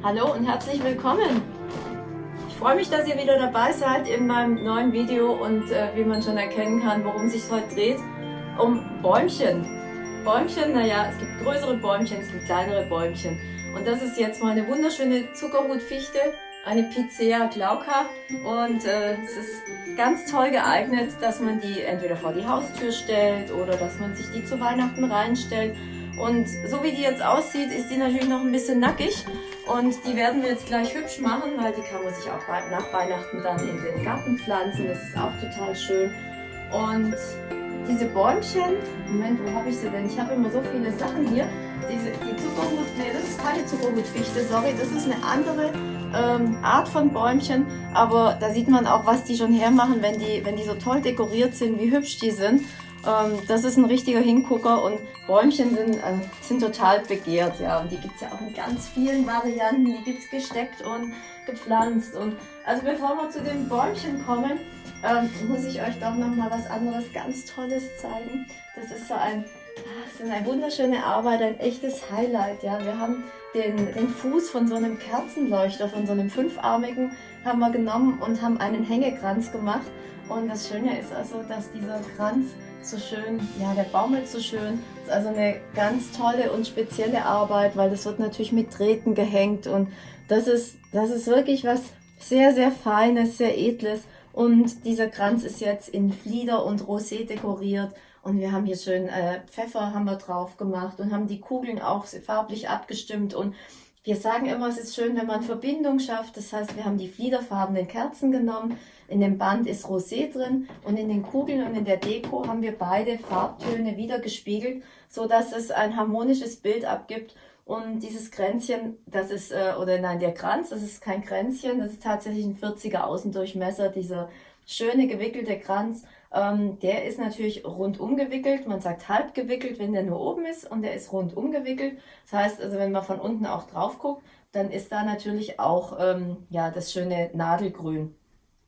Hallo und herzlich willkommen. Ich freue mich, dass ihr wieder dabei seid in meinem neuen Video und äh, wie man schon erkennen kann, worum es sich heute dreht, um Bäumchen. Bäumchen, naja, es gibt größere Bäumchen, es gibt kleinere Bäumchen. Und das ist jetzt mal eine wunderschöne Zuckerhutfichte, eine Picea glauca und äh, es ist ganz toll geeignet, dass man die entweder vor die Haustür stellt oder dass man sich die zu Weihnachten reinstellt. Und so wie die jetzt aussieht, ist die natürlich noch ein bisschen nackig und die werden wir jetzt gleich hübsch machen, weil die kann man sich auch nach Weihnachten dann in den Garten pflanzen. Das ist auch total schön. Und diese Bäumchen, Moment, wo habe ich sie denn? Ich habe immer so viele Sachen hier. Diese, die Zuckerhut, nee, das ist keine Zuckerhutfichte, sorry, das ist eine andere ähm, Art von Bäumchen, aber da sieht man auch, was die schon hermachen, wenn die, wenn die so toll dekoriert sind, wie hübsch die sind. Ähm, das ist ein richtiger Hingucker und Bäumchen sind, äh, sind total begehrt, ja, und die gibt es ja auch in ganz vielen Varianten, die gibt es gesteckt und gepflanzt und also bevor wir zu den Bäumchen kommen, ähm, muss ich euch doch noch mal was anderes ganz Tolles zeigen. Das ist so ein das ist eine wunderschöne Arbeit, ein echtes Highlight. Ja. Wir haben den, den Fuß von so einem Kerzenleuchter, von so einem fünfarmigen, haben wir genommen und haben einen Hängekranz gemacht. Und das Schöne ist also, dass dieser Kranz so schön, ja, der baumelt so schön. Das ist also eine ganz tolle und spezielle Arbeit, weil das wird natürlich mit Drähten gehängt und das ist, das ist wirklich was sehr, sehr Feines, sehr Edles. Und dieser Kranz ist jetzt in Flieder und Rosé dekoriert und wir haben hier schön äh, Pfeffer haben wir drauf gemacht und haben die Kugeln auch farblich abgestimmt. Und wir sagen immer, es ist schön, wenn man Verbindung schafft. Das heißt, wir haben die fliederfarbenen Kerzen genommen. In dem Band ist Rosé drin und in den Kugeln und in der Deko haben wir beide Farbtöne wieder gespiegelt, so dass es ein harmonisches Bild abgibt. Und dieses Kränzchen, das ist, äh, oder nein, der Kranz, das ist kein Kränzchen, das ist tatsächlich ein 40er Außendurchmesser, dieser schöne gewickelte Kranz. Ähm, der ist natürlich rundum gewickelt. Man sagt halb gewickelt, wenn der nur oben ist und der ist rundum gewickelt. Das heißt also, wenn man von unten auch drauf guckt, dann ist da natürlich auch ähm, ja, das schöne Nadelgrün.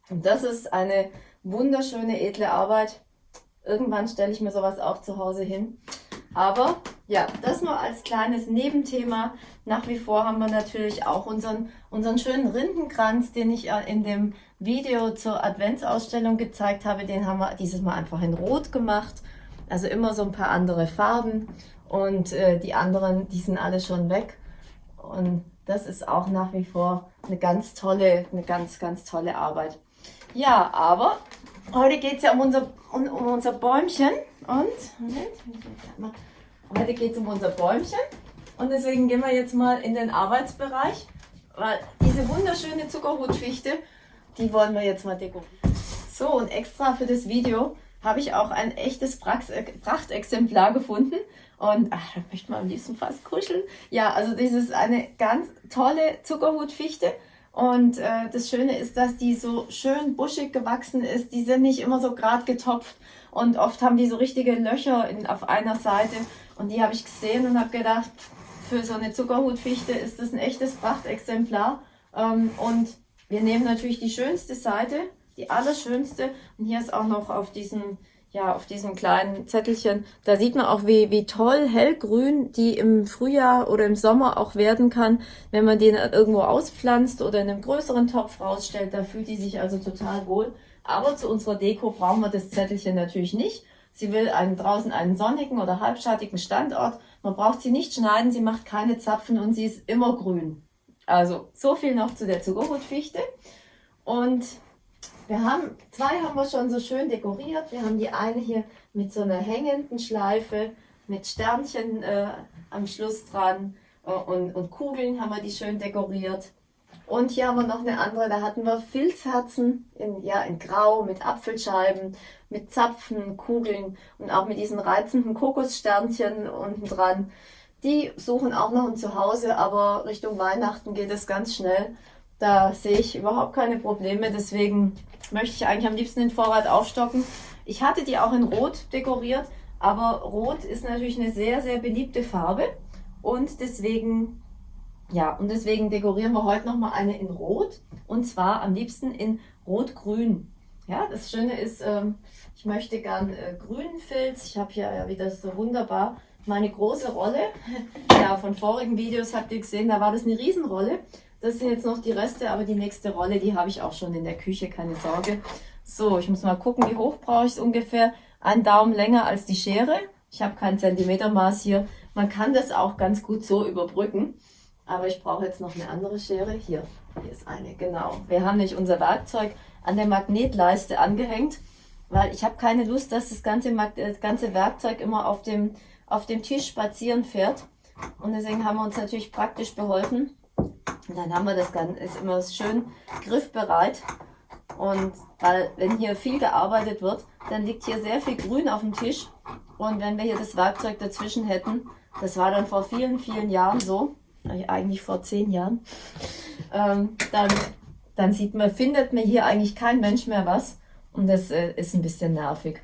Und das ist eine wunderschöne, edle Arbeit. Irgendwann stelle ich mir sowas auch zu Hause hin. Aber ja, das nur als kleines Nebenthema. Nach wie vor haben wir natürlich auch unseren, unseren schönen Rindenkranz, den ich äh, in dem Video zur Adventsausstellung gezeigt habe. Den haben wir dieses Mal einfach in Rot gemacht. Also immer so ein paar andere Farben. Und äh, die anderen, die sind alle schon weg. Und das ist auch nach wie vor eine ganz tolle, eine ganz, ganz tolle Arbeit. Ja, aber heute geht es ja um unser, um, um unser Bäumchen. Und, Moment, Heute geht es um unser Bäumchen und deswegen gehen wir jetzt mal in den Arbeitsbereich, weil diese wunderschöne Zuckerhutfichte, die wollen wir jetzt mal dekorieren. So, und extra für das Video habe ich auch ein echtes Prachtexemplar gefunden. Und ach, da möchte man am liebsten fast kuscheln. Ja, also das ist eine ganz tolle Zuckerhutfichte. Und äh, das Schöne ist, dass die so schön buschig gewachsen ist. Die sind nicht immer so gerade getopft. Und oft haben die so richtige Löcher in, auf einer Seite. Und die habe ich gesehen und habe gedacht, für so eine Zuckerhutfichte ist das ein echtes Prachtexemplar. Ähm, und wir nehmen natürlich die schönste Seite, die allerschönste. Und hier ist auch noch auf diesem, ja, auf diesem kleinen Zettelchen, da sieht man auch, wie, wie toll hellgrün die im Frühjahr oder im Sommer auch werden kann, wenn man den irgendwo auspflanzt oder in einem größeren Topf rausstellt. Da fühlt die sich also total wohl. Aber zu unserer Deko brauchen wir das Zettelchen natürlich nicht. Sie will einen, draußen einen sonnigen oder halbschattigen Standort. Man braucht sie nicht schneiden, sie macht keine Zapfen und sie ist immer grün. Also so viel noch zu der Zuckerrotfichte. Und wir haben, zwei haben wir schon so schön dekoriert. Wir haben die eine hier mit so einer hängenden Schleife, mit Sternchen äh, am Schluss dran äh, und, und Kugeln haben wir die schön dekoriert. Und hier haben wir noch eine andere, da hatten wir Filzherzen in, ja, in Grau mit Apfelscheiben, mit Zapfen, Kugeln und auch mit diesen reizenden Kokossternchen unten dran. Die suchen auch noch ein Zuhause, aber Richtung Weihnachten geht es ganz schnell. Da sehe ich überhaupt keine Probleme, deswegen möchte ich eigentlich am liebsten den Vorrat aufstocken. Ich hatte die auch in Rot dekoriert, aber Rot ist natürlich eine sehr, sehr beliebte Farbe und deswegen ja, und deswegen dekorieren wir heute nochmal eine in Rot und zwar am liebsten in Rot-Grün. Ja, das Schöne ist, ähm, ich möchte gern äh, grünen Filz. Ich habe hier ja wieder so wunderbar meine große Rolle. Ja, von vorigen Videos habt ihr gesehen, da war das eine Riesenrolle. Das sind jetzt noch die Reste, aber die nächste Rolle, die habe ich auch schon in der Küche, keine Sorge. So, ich muss mal gucken, wie hoch brauche ich es ungefähr. Ein Daumen länger als die Schere. Ich habe kein Zentimetermaß hier. Man kann das auch ganz gut so überbrücken. Aber ich brauche jetzt noch eine andere Schere. Hier, hier ist eine, genau. Wir haben nicht unser Werkzeug an der Magnetleiste angehängt, weil ich habe keine Lust, dass das ganze, das ganze Werkzeug immer auf dem, auf dem Tisch spazieren fährt. Und deswegen haben wir uns natürlich praktisch beholfen. Und dann haben wir das Ganze, ist immer schön griffbereit. Und weil, wenn hier viel gearbeitet wird, dann liegt hier sehr viel Grün auf dem Tisch. Und wenn wir hier das Werkzeug dazwischen hätten, das war dann vor vielen, vielen Jahren so, eigentlich vor zehn Jahren, ähm, dann, dann sieht man, findet man hier eigentlich kein Mensch mehr was. Und das äh, ist ein bisschen nervig.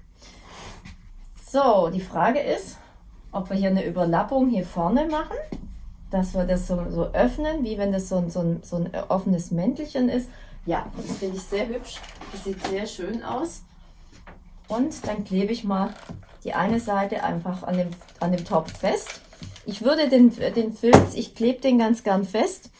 So, die Frage ist, ob wir hier eine Überlappung hier vorne machen, dass wir das so, so öffnen, wie wenn das so, ein, so, ein, so ein offenes Mäntelchen ist. Ja, das finde ich sehr hübsch. Das sieht sehr schön aus. Und dann klebe ich mal die eine Seite einfach an dem, an dem Topf fest. Ich würde den, den Filz, ich klebe den ganz gern fest.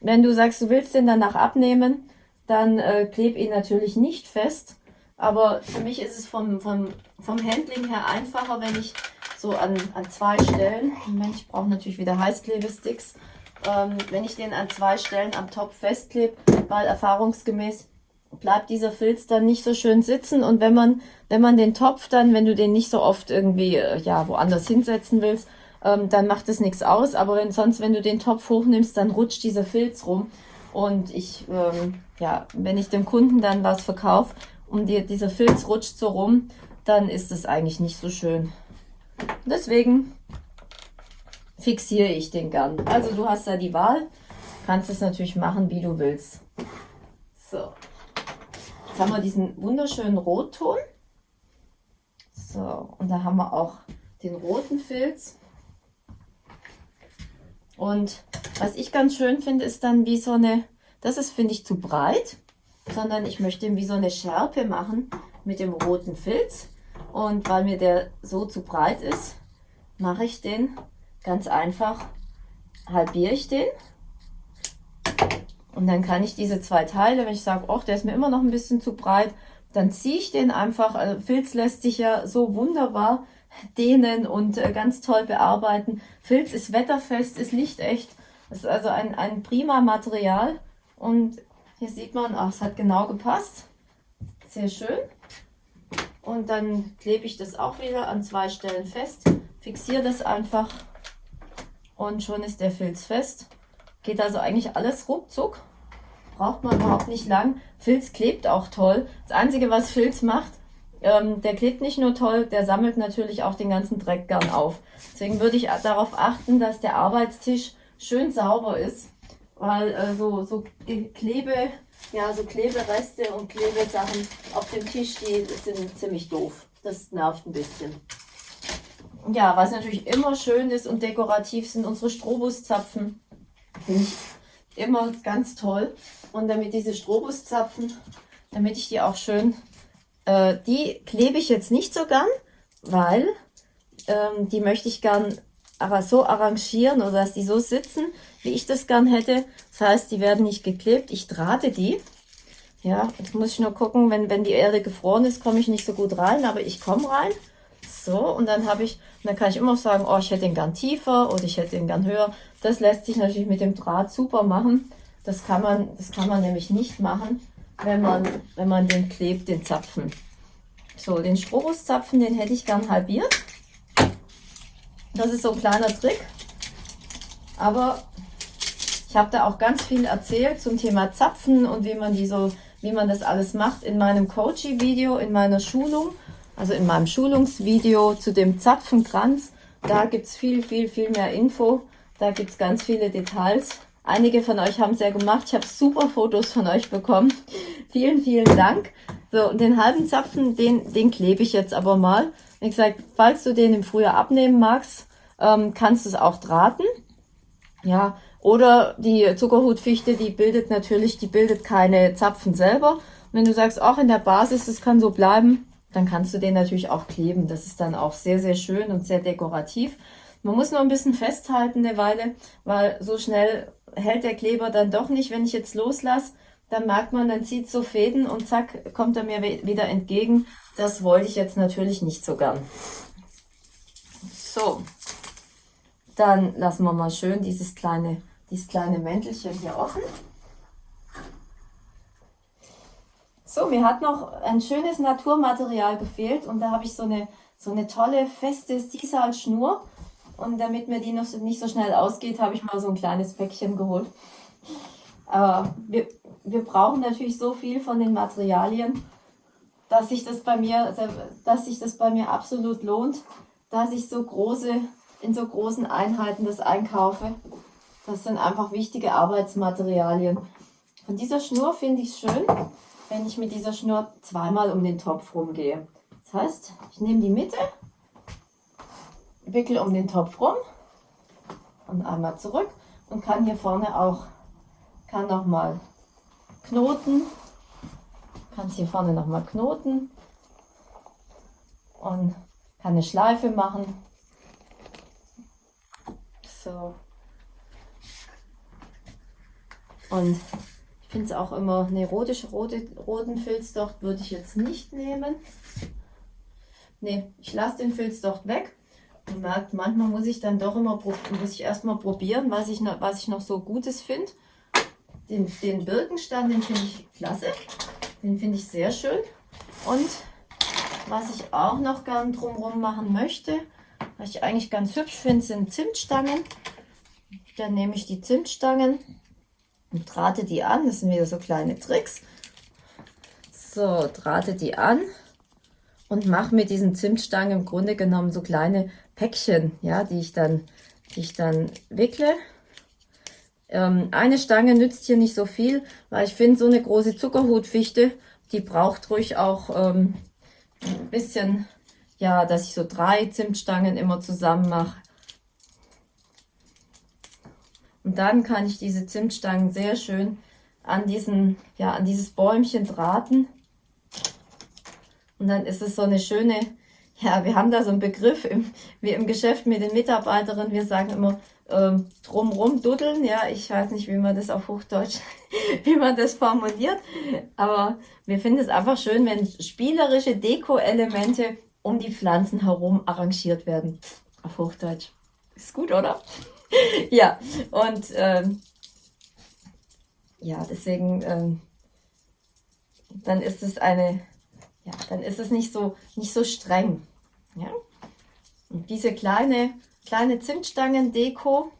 Wenn du sagst, du willst den danach abnehmen, dann äh, kleb ihn natürlich nicht fest. Aber für mich ist es vom, vom, vom Handling her einfacher, wenn ich so an, an zwei Stellen, Moment, ich brauche natürlich wieder Heißklebesticks, ähm, wenn ich den an zwei Stellen am Topf festklebe, weil erfahrungsgemäß bleibt dieser Filz dann nicht so schön sitzen und wenn man, wenn man den Topf dann, wenn du den nicht so oft irgendwie, äh, ja, woanders hinsetzen willst, ähm, dann macht es nichts aus. Aber wenn sonst, wenn du den Topf hochnimmst, dann rutscht dieser Filz rum. Und ich, ähm, ja, wenn ich dem Kunden dann was verkaufe und die, dieser Filz rutscht so rum, dann ist es eigentlich nicht so schön. Deswegen fixiere ich den gern. Also du hast da die Wahl, kannst es natürlich machen, wie du willst. So, jetzt haben wir diesen wunderschönen Rotton. So, und da haben wir auch den roten Filz. Und was ich ganz schön finde, ist dann wie so eine, das ist finde ich zu breit, sondern ich möchte ihm wie so eine Schärpe machen mit dem roten Filz. Und weil mir der so zu breit ist, mache ich den ganz einfach, halbiere ich den. Und dann kann ich diese zwei Teile, wenn ich sage, oh, der ist mir immer noch ein bisschen zu breit, dann ziehe ich den einfach, also Filz lässt sich ja so wunderbar dehnen und äh, ganz toll bearbeiten. Filz ist wetterfest, ist lichtecht. Es ist also ein, ein prima Material. Und hier sieht man, ach, es hat genau gepasst. Sehr schön. Und dann klebe ich das auch wieder an zwei Stellen fest. Fixiere das einfach. Und schon ist der Filz fest. Geht also eigentlich alles ruckzuck. Braucht man überhaupt nicht lang. Filz klebt auch toll. Das Einzige, was Filz macht, ähm, der klebt nicht nur toll, der sammelt natürlich auch den ganzen Dreck gern auf. Deswegen würde ich darauf achten, dass der Arbeitstisch schön sauber ist, weil äh, so, so Klebe, ja, so Klebereste und Klebesachen auf dem Tisch, die sind ziemlich doof. Das nervt ein bisschen. Ja, was natürlich immer schön ist und dekorativ sind unsere Strobuszapfen. Finde ich immer ganz toll. Und damit diese Strobuszapfen, damit ich die auch schön äh, die klebe ich jetzt nicht so gern, weil ähm, die möchte ich gern aber so arrangieren oder dass die so sitzen, wie ich das gern hätte. Das heißt, die werden nicht geklebt. Ich drahte die. Ja, jetzt muss ich nur gucken, wenn, wenn die Erde gefroren ist, komme ich nicht so gut rein, aber ich komme rein. So, und dann habe ich, dann kann ich immer sagen, oh, ich hätte den gern tiefer oder ich hätte den gern höher. Das lässt sich natürlich mit dem Draht super machen. Das kann man, das kann man nämlich nicht machen, wenn man, wenn man den klebt, den Zapfen. So, den Strobuszapfen, den hätte ich gern halbiert. Das ist so ein kleiner Trick. Aber ich habe da auch ganz viel erzählt zum Thema Zapfen und wie man die so, wie man das alles macht in meinem Coaching-Video, in meiner Schulung, also in meinem Schulungsvideo zu dem Zapfenkranz. Da gibt es viel, viel, viel mehr Info. Da gibt es ganz viele Details. Einige von euch haben es ja gemacht. Ich habe super Fotos von euch bekommen. vielen, vielen Dank. So, und den halben Zapfen, den, den klebe ich jetzt aber mal. Wie gesagt, falls du den im Frühjahr abnehmen magst, ähm, kannst du es auch drahten. Ja, oder die Zuckerhutfichte, die bildet natürlich, die bildet keine Zapfen selber. Und wenn du sagst, auch in der Basis, das kann so bleiben, dann kannst du den natürlich auch kleben. Das ist dann auch sehr, sehr schön und sehr dekorativ. Man muss nur ein bisschen festhalten eine Weile, weil so schnell hält der Kleber dann doch nicht. Wenn ich jetzt loslasse, dann merkt man, dann zieht so Fäden und zack, kommt er mir wieder entgegen. Das wollte ich jetzt natürlich nicht so gern. So, dann lassen wir mal schön dieses kleine, dieses kleine Mäntelchen hier offen. So, mir hat noch ein schönes Naturmaterial gefehlt und da habe ich so eine, so eine tolle, feste Sisal-Schnur. Und damit mir die noch nicht so schnell ausgeht, habe ich mal so ein kleines Päckchen geholt. Aber wir, wir brauchen natürlich so viel von den Materialien, dass sich das bei mir, dass sich das bei mir absolut lohnt, dass ich so große, in so großen Einheiten das einkaufe. Das sind einfach wichtige Arbeitsmaterialien. Von dieser Schnur finde ich es schön, wenn ich mit dieser Schnur zweimal um den Topf rumgehe. Das heißt, ich nehme die Mitte, wickel um den Topf rum und einmal zurück und kann hier vorne auch, kann nochmal knoten, kann hier vorne nochmal knoten und kann eine Schleife machen. So. Und ich finde es auch immer, eine rote, rote, roten Filzdocht würde ich jetzt nicht nehmen. Ne, ich lasse den Filzdocht weg. Man merkt, manchmal muss ich dann doch immer muss ich erstmal probieren, was ich noch, was ich noch so Gutes finde. Den, den Birkenstand, den finde ich klasse. Den finde ich sehr schön. Und was ich auch noch gern drumherum machen möchte, was ich eigentlich ganz hübsch finde, sind Zimtstangen. Dann nehme ich die Zimtstangen und drahte die an. Das sind wieder so kleine Tricks. So, drahte die an und mache mit diesen Zimtstangen im Grunde genommen so kleine Päckchen, ja, die ich dann, die ich dann wickle. Ähm, eine Stange nützt hier nicht so viel, weil ich finde, so eine große Zuckerhutfichte, die braucht ruhig auch ähm, ein bisschen, ja, dass ich so drei Zimtstangen immer zusammen mache. Und dann kann ich diese Zimtstangen sehr schön an diesen, ja, an dieses Bäumchen drahten. Und dann ist es so eine schöne, ja, wir haben da so einen Begriff im, wie im Geschäft mit den Mitarbeiterinnen, wir sagen immer ähm, drumrum duddeln, ja, ich weiß nicht, wie man das auf Hochdeutsch, wie man das formuliert, aber wir finden es einfach schön, wenn spielerische Deko-Elemente um die Pflanzen herum arrangiert werden, auf Hochdeutsch. Ist gut, oder? ja, und ähm, ja, deswegen, ähm, dann ist es eine, ja, dann ist es nicht so, nicht so streng. Ja? Und diese kleine, kleine Zimtstangen-Deko,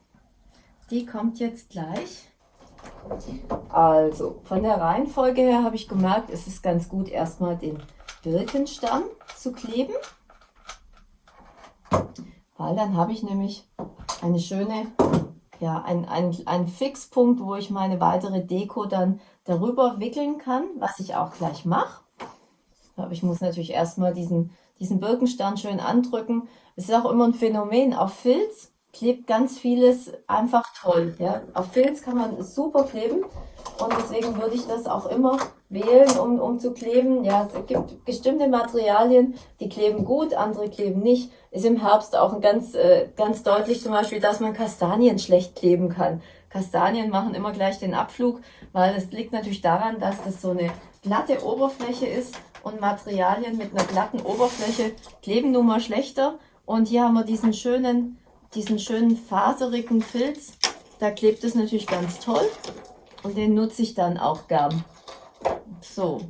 die kommt jetzt gleich. Also, von der Reihenfolge her habe ich gemerkt, es ist ganz gut, erstmal den Birkenstamm zu kleben. Weil dann habe ich nämlich eine schöne, ja, ein, ein, ein Fixpunkt, wo ich meine weitere Deko dann darüber wickeln kann, was ich auch gleich mache. Aber ich muss natürlich erstmal diesen, diesen Birkenstand schön andrücken. Es ist auch immer ein Phänomen. Auf Filz klebt ganz vieles einfach toll. Ja? Auf Filz kann man super kleben und deswegen würde ich das auch immer wählen, um, um zu kleben. Ja, es gibt bestimmte Materialien, die kleben gut, andere kleben nicht. Ist im Herbst auch ein ganz, äh, ganz deutlich zum Beispiel, dass man Kastanien schlecht kleben kann. Kastanien machen immer gleich den Abflug, weil es liegt natürlich daran, dass das so eine glatte Oberfläche ist und Materialien mit einer glatten Oberfläche kleben nun mal schlechter. Und hier haben wir diesen schönen, diesen schönen faserigen Filz. Da klebt es natürlich ganz toll und den nutze ich dann auch gern. So,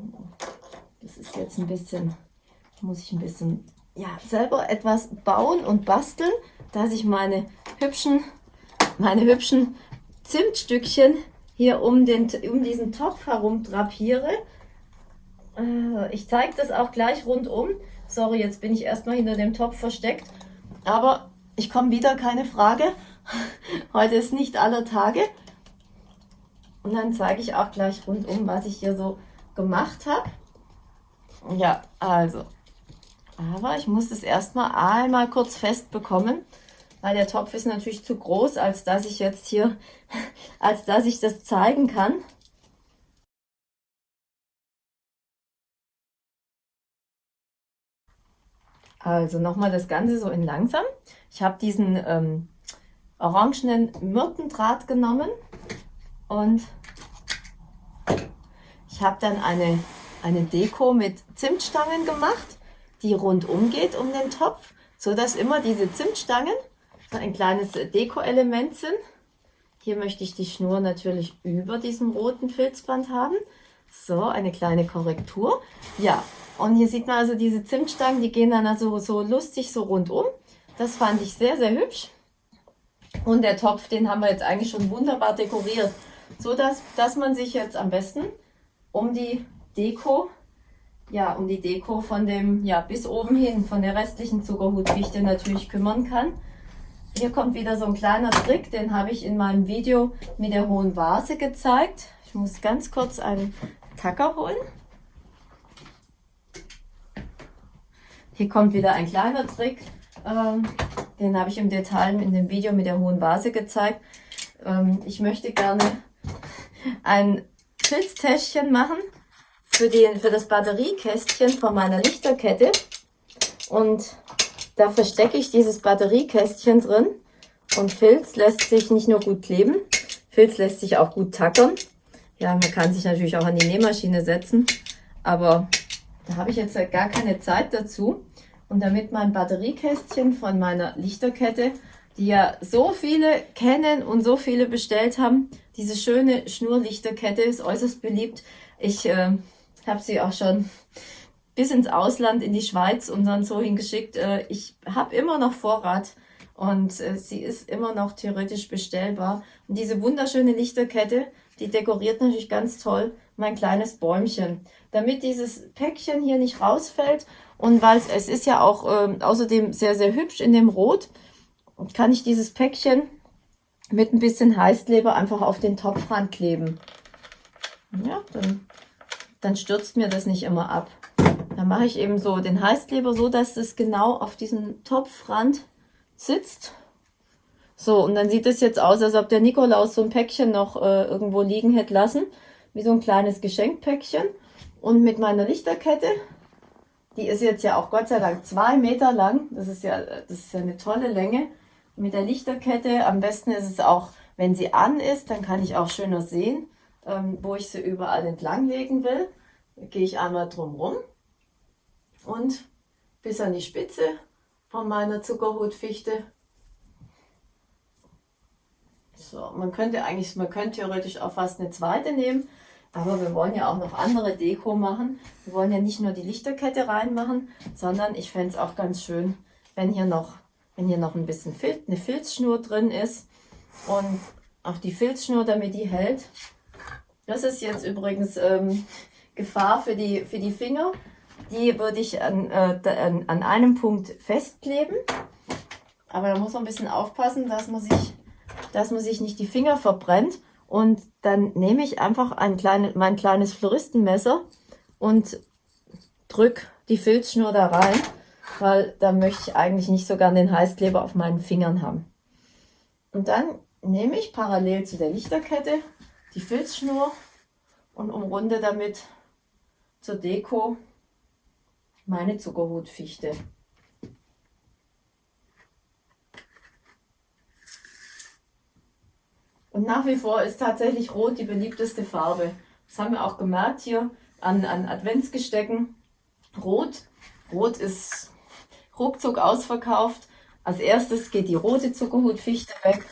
das ist jetzt ein bisschen, muss ich ein bisschen, ja, selber etwas bauen und basteln, dass ich meine hübschen, meine hübschen Zimtstückchen hier um, den, um diesen Topf herum drapiere. Äh, ich zeige das auch gleich rundum. Sorry, jetzt bin ich erstmal hinter dem Topf versteckt. Aber ich komme wieder, keine Frage. Heute ist nicht aller Tage. Und dann zeige ich auch gleich rundum, was ich hier so gemacht habe. Ja, also. Aber ich muss das erstmal einmal kurz fest bekommen, weil der Topf ist natürlich zu groß, als dass ich jetzt hier, als dass ich das zeigen kann. Also nochmal das Ganze so in langsam. Ich habe diesen ähm, orangenen Myrtendraht genommen und ich habe dann eine, eine Deko mit Zimtstangen gemacht, die rundum geht um den Topf, so dass immer diese Zimtstangen so ein kleines Deko-Element sind. Hier möchte ich die Schnur natürlich über diesem roten Filzband haben. So, eine kleine Korrektur. Ja, und hier sieht man also diese Zimtstangen, die gehen dann also so lustig so rundum. Das fand ich sehr, sehr hübsch. Und der Topf, den haben wir jetzt eigentlich schon wunderbar dekoriert. So dass, dass man sich jetzt am besten um die Deko, ja, um die Deko von dem, ja, bis oben hin, von der restlichen Zuckerhutfichte natürlich kümmern kann. Hier kommt wieder so ein kleiner Trick, den habe ich in meinem Video mit der hohen Vase gezeigt. Ich muss ganz kurz einen Tacker holen. Hier kommt wieder ein kleiner Trick, ähm, den habe ich im Detail in dem Video mit der hohen Vase gezeigt. Ähm, ich möchte gerne ein Filztäschchen machen für, den, für das Batteriekästchen von meiner Lichterkette. Und da verstecke ich dieses Batteriekästchen drin. Und Filz lässt sich nicht nur gut kleben, Filz lässt sich auch gut tackern. Ja, man kann sich natürlich auch an die Nähmaschine setzen, aber da habe ich jetzt gar keine Zeit dazu. Und damit mein Batteriekästchen von meiner Lichterkette, die ja so viele kennen und so viele bestellt haben, diese schöne Schnurlichterkette ist äußerst beliebt. Ich äh, habe sie auch schon bis ins Ausland, in die Schweiz und dann so hingeschickt. Äh, ich habe immer noch Vorrat und äh, sie ist immer noch theoretisch bestellbar. Und diese wunderschöne Lichterkette, die dekoriert natürlich ganz toll mein kleines Bäumchen. Damit dieses Päckchen hier nicht rausfällt und weil es, ist ja auch äh, außerdem sehr, sehr hübsch in dem Rot, kann ich dieses Päckchen mit ein bisschen Heißkleber einfach auf den Topfrand kleben. Ja, dann, dann stürzt mir das nicht immer ab. Dann mache ich eben so den Heißkleber so, dass es genau auf diesem Topfrand sitzt. So, und dann sieht es jetzt aus, als ob der Nikolaus so ein Päckchen noch äh, irgendwo liegen hätte lassen. Wie so ein kleines Geschenkpäckchen. Und mit meiner Lichterkette die ist jetzt ja auch Gott sei Dank zwei Meter lang. Das ist ja, das ist ja eine tolle Länge. Mit der Lichterkette, am besten ist es auch, wenn sie an ist, dann kann ich auch schöner sehen, ähm, wo ich sie überall entlang legen will. Da gehe ich einmal drum rum und bis an die Spitze von meiner Zuckerhutfichte. So, man könnte eigentlich, man könnte theoretisch auch fast eine zweite nehmen, aber wir wollen ja auch noch andere Deko machen. Wir wollen ja nicht nur die Lichterkette reinmachen, sondern ich fände es auch ganz schön, wenn hier noch, wenn hier noch ein bisschen Filz, eine Filzschnur drin ist. Und auch die Filzschnur, damit die hält. Das ist jetzt übrigens ähm, Gefahr für die, für die Finger. Die würde ich an, äh, an, an einem Punkt festkleben. Aber da muss man ein bisschen aufpassen, dass man sich, dass man sich nicht die Finger verbrennt. Und dann nehme ich einfach ein kleine, mein kleines Floristenmesser und drücke die Filzschnur da rein, weil da möchte ich eigentlich nicht so gern den Heißkleber auf meinen Fingern haben. Und dann nehme ich parallel zu der Lichterkette die Filzschnur und umrunde damit zur Deko meine Zuckerhutfichte. Und nach wie vor ist tatsächlich Rot die beliebteste Farbe. Das haben wir auch gemerkt hier an, an Adventsgestecken. Rot, Rot ist ruckzuck ausverkauft. Als erstes geht die rote Zuckerhutfichte weg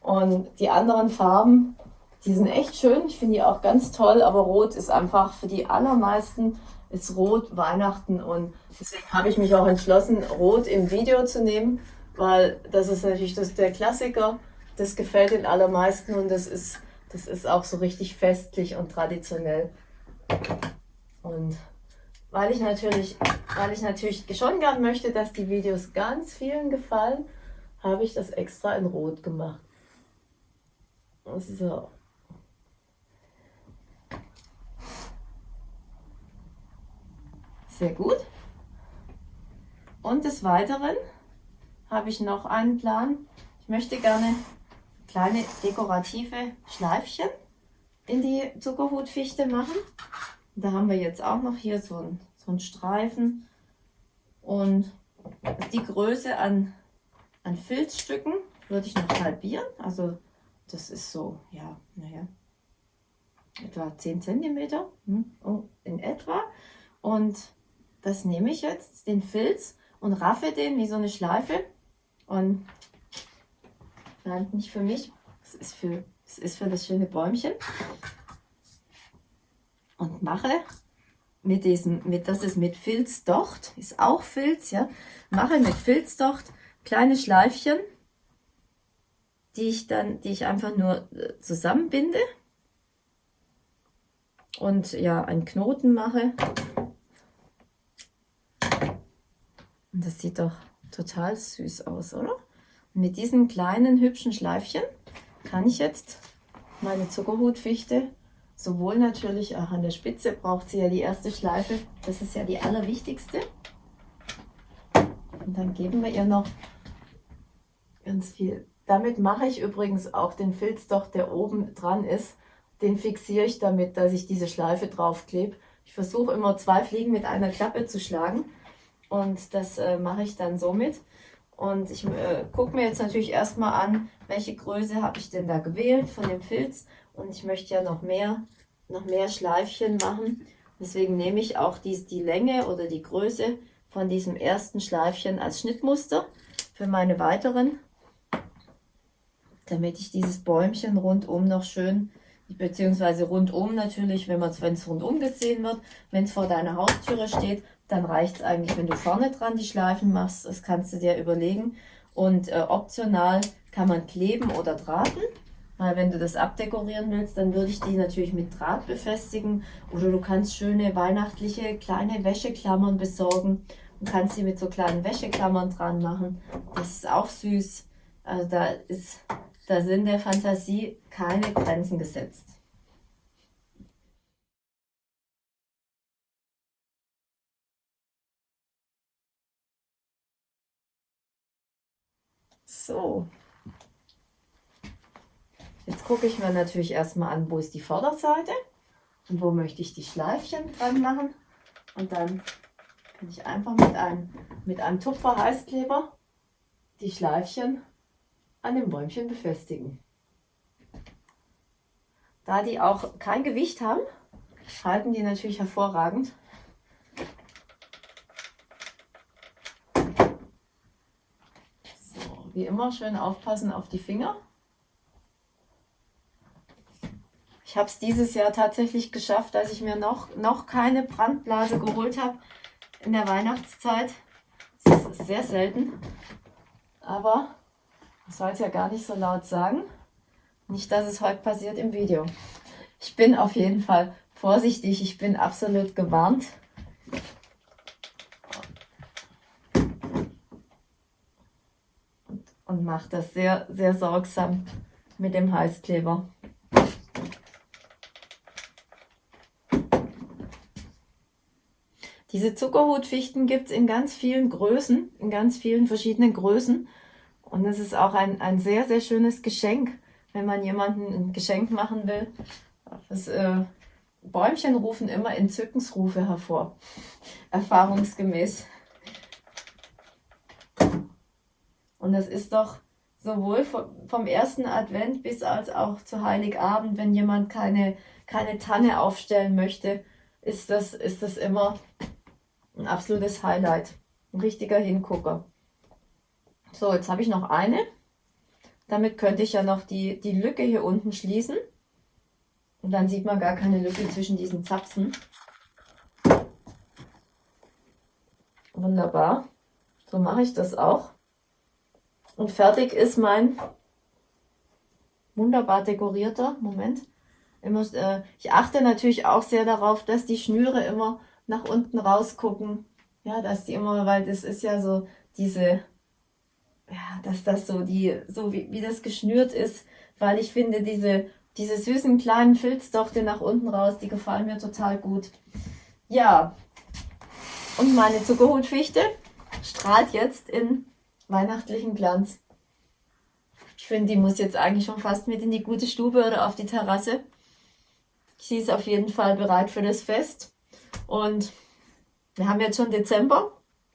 und die anderen Farben, die sind echt schön. Ich finde die auch ganz toll, aber Rot ist einfach für die allermeisten ist Rot Weihnachten und deswegen habe ich mich auch entschlossen, Rot im Video zu nehmen, weil das ist natürlich das, der Klassiker das gefällt den allermeisten und das ist, das ist auch so richtig festlich und traditionell. Und weil ich natürlich, weil ich natürlich schon gern möchte, dass die Videos ganz vielen gefallen, habe ich das extra in Rot gemacht. So. Sehr gut. Und des Weiteren habe ich noch einen Plan. Ich möchte gerne kleine dekorative Schleifchen in die Zuckerhutfichte machen. Da haben wir jetzt auch noch hier so einen, so einen Streifen und die Größe an, an Filzstücken würde ich noch halbieren. Also das ist so, ja, naja, etwa 10 cm hm, in etwa. Und das nehme ich jetzt, den Filz, und raffe den wie so eine Schleife. Und nein, nicht für mich, es ist für, es ist für das schöne Bäumchen. Und mache mit diesem, mit, das ist mit Filzdocht, ist auch Filz, ja, mache mit Filzdocht kleine Schleifchen, die ich dann, die ich einfach nur äh, zusammenbinde und ja, einen Knoten mache. Und das sieht doch total süß aus, oder? Mit diesen kleinen hübschen Schleifchen kann ich jetzt meine Zuckerhutfichte sowohl natürlich auch an der Spitze braucht sie ja die erste Schleife, das ist ja die allerwichtigste. Und dann geben wir ihr noch ganz viel. Damit mache ich übrigens auch den Filz doch, der oben dran ist, den fixiere ich damit, dass ich diese Schleife draufklebe. Ich versuche immer zwei Fliegen mit einer Klappe zu schlagen und das äh, mache ich dann somit. Und ich äh, gucke mir jetzt natürlich erstmal an, welche Größe habe ich denn da gewählt von dem Filz. Und ich möchte ja noch mehr, noch mehr Schleifchen machen. Deswegen nehme ich auch dies, die Länge oder die Größe von diesem ersten Schleifchen als Schnittmuster für meine weiteren. Damit ich dieses Bäumchen rundum noch schön, beziehungsweise rundum natürlich, wenn es rundum gesehen wird, wenn es vor deiner Haustüre steht, dann reicht es eigentlich, wenn du vorne dran die Schleifen machst. Das kannst du dir überlegen. Und äh, optional kann man kleben oder drahten. Weil wenn du das abdekorieren willst, dann würde ich die natürlich mit Draht befestigen. Oder du kannst schöne weihnachtliche kleine Wäscheklammern besorgen und kannst sie mit so kleinen Wäscheklammern dran machen. Das ist auch süß. Also da, ist, da sind der Fantasie keine Grenzen gesetzt. So. Jetzt gucke ich mir natürlich erstmal an, wo ist die Vorderseite und wo möchte ich die Schleifchen dran machen. Und dann kann ich einfach mit einem, mit einem Tupfer Heißkleber die Schleifchen an dem Bäumchen befestigen. Da die auch kein Gewicht haben, halten die natürlich hervorragend. Wie immer schön aufpassen auf die Finger. Ich habe es dieses Jahr tatsächlich geschafft, dass ich mir noch, noch keine Brandblase geholt habe in der Weihnachtszeit. Das ist sehr selten. Aber ich soll es ja gar nicht so laut sagen. Nicht, dass es heute passiert im Video. Ich bin auf jeden Fall vorsichtig. Ich bin absolut gewarnt. und mache das sehr, sehr sorgsam mit dem Heißkleber. Diese Zuckerhutfichten gibt es in ganz vielen Größen, in ganz vielen verschiedenen Größen. Und es ist auch ein, ein sehr, sehr schönes Geschenk, wenn man jemandem ein Geschenk machen will. Das, äh, Bäumchen rufen immer Entzückensrufe hervor, erfahrungsgemäß. Und das ist doch sowohl vom ersten Advent bis als auch zu Heiligabend, wenn jemand keine, keine Tanne aufstellen möchte, ist das, ist das immer ein absolutes Highlight. Ein richtiger Hingucker. So, jetzt habe ich noch eine. Damit könnte ich ja noch die, die Lücke hier unten schließen. Und dann sieht man gar keine Lücke zwischen diesen Zapfen. Wunderbar. So mache ich das auch. Und fertig ist mein wunderbar dekorierter, Moment. Immer, äh, ich achte natürlich auch sehr darauf, dass die Schnüre immer nach unten rausgucken. Ja, dass die immer, weil das ist ja so diese, ja, dass das so die, so wie, wie das geschnürt ist, weil ich finde, diese, diese süßen kleinen Filzdochte nach unten raus, die gefallen mir total gut. Ja, und meine Zuckerhutfichte strahlt jetzt in weihnachtlichen Glanz. Ich finde, die muss jetzt eigentlich schon fast mit in die gute Stube oder auf die Terrasse. Sie ist auf jeden Fall bereit für das Fest. Und wir haben jetzt schon Dezember.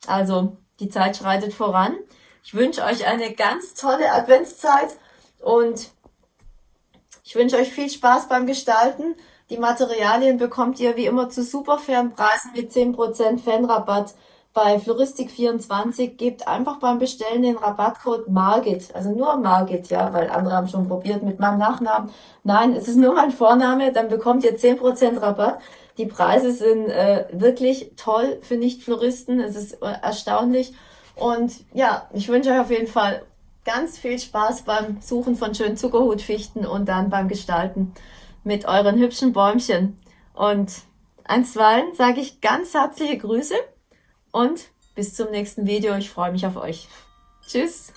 Also die Zeit schreitet voran. Ich wünsche euch eine ganz tolle Adventszeit und ich wünsche euch viel Spaß beim Gestalten. Die Materialien bekommt ihr wie immer zu super fairen Preisen mit 10% Fanrabatt bei Floristik24. Gebt einfach beim Bestellen den Rabattcode Margit, also nur Margit, ja, weil andere haben schon probiert mit meinem Nachnamen. Nein, es ist nur mein Vorname, dann bekommt ihr 10% Rabatt. Die Preise sind äh, wirklich toll für Nicht-Floristen. Es ist äh, erstaunlich. Und ja, ich wünsche euch auf jeden Fall ganz viel Spaß beim Suchen von schönen Zuckerhutfichten und dann beim Gestalten mit euren hübschen Bäumchen. Und einstweilen sage ich ganz herzliche Grüße und bis zum nächsten Video. Ich freue mich auf euch. Tschüss.